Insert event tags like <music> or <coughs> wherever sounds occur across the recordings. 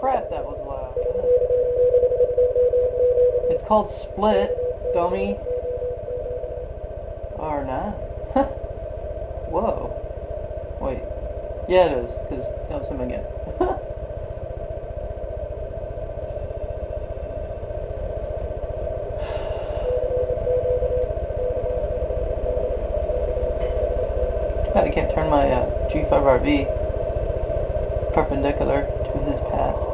crap, that was loud. It's called Split, dummy. Or not. Whoa. Wait. Yeah, it is, because that was him again. <laughs> God, I can't turn my uh, G5RV perpendicular to his path.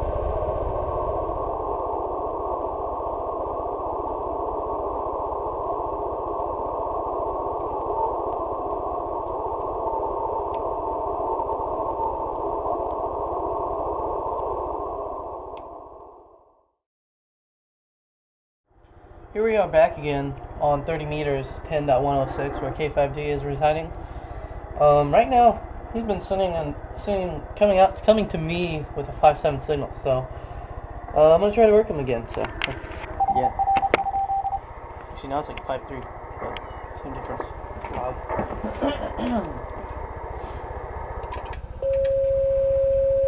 Here we are back again on 30 meters 10.106 where K5D is residing. Um, right now he's been sending and sending coming out coming to me with a 5.7 signal so uh, I'm gonna try to work him again so. Yeah. Actually now it's like 5.3 but same difference. Loud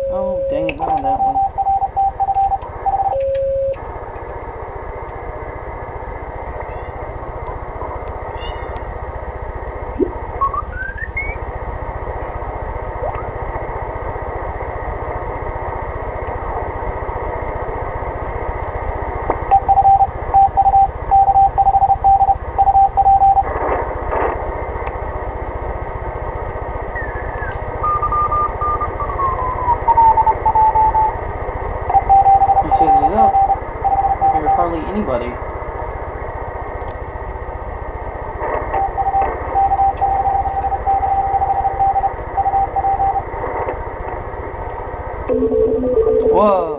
<coughs> oh dang it not on that one anybody. Whoa!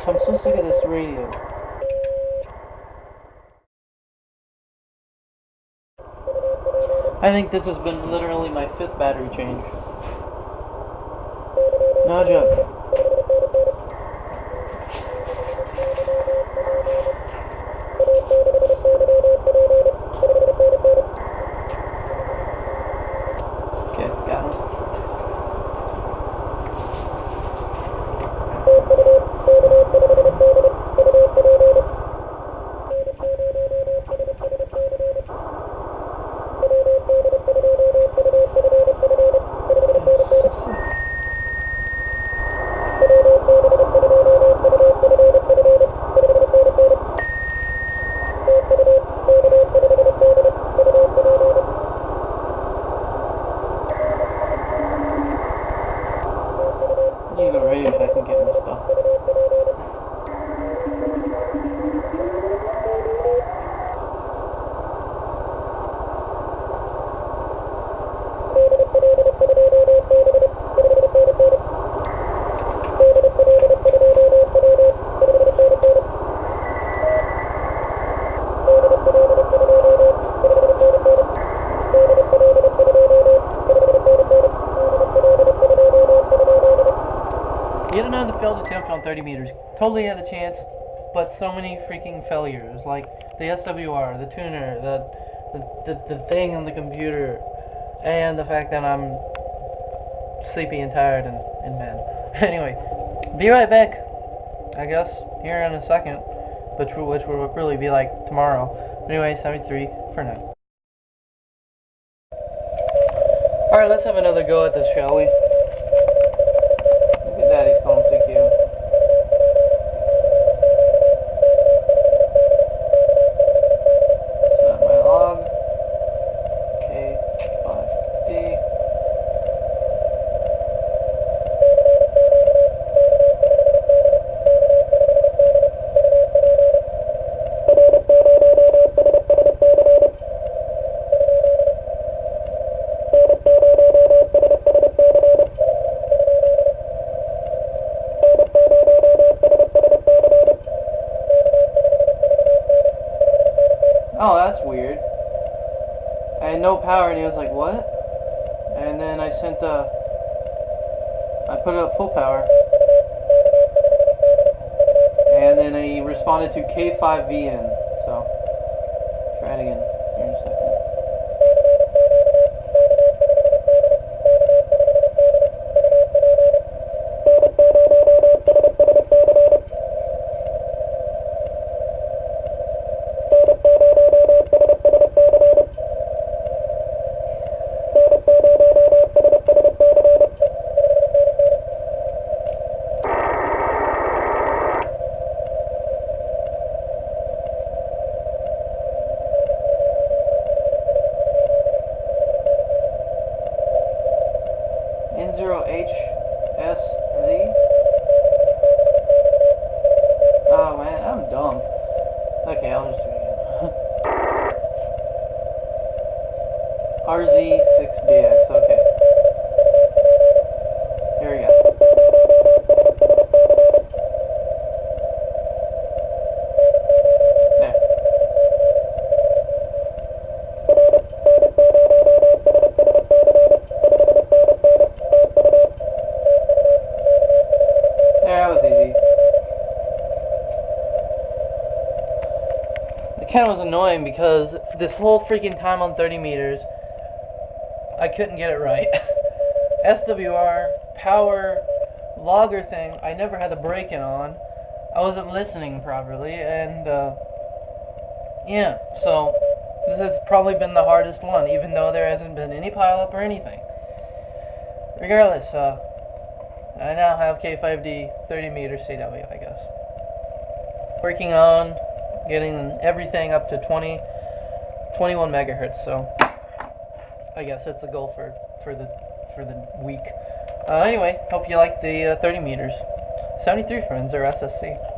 Gosh, I'm so sick of this radio. I think this has been literally my fifth battery change. No joke. Okay, got him. Need a radio if I can get this stuff. Yet another failed attempt on 30 meters. Totally had a chance, but so many freaking failures. Like the SWR, the tuner, the the, the, the thing on the computer, and the fact that I'm sleepy and tired and in bed. <laughs> Anyway, be right back, I guess, here in a second, which which will really be like tomorrow. Anyway, 73 for now. Alright, let's have another go at this, shall we? Power, and he was like, what? And then I sent a, I put it at full power. And then he responded to K5VN, so, try it again 10 was annoying because this whole freaking time on 30 meters, I couldn't get it right. <laughs> SWR, power, logger thing, I never had the break-in on. I wasn't listening properly, and, uh, yeah, so this has probably been the hardest one, even though there hasn't been any pileup or anything. Regardless, uh, I now have K5D 30 meter CW, I guess. Working on getting everything up to 20, 21 megahertz, so I guess that's the goal for, for the for the week. Uh, anyway, hope you like the uh, 30 meters. 73 friends or SSC.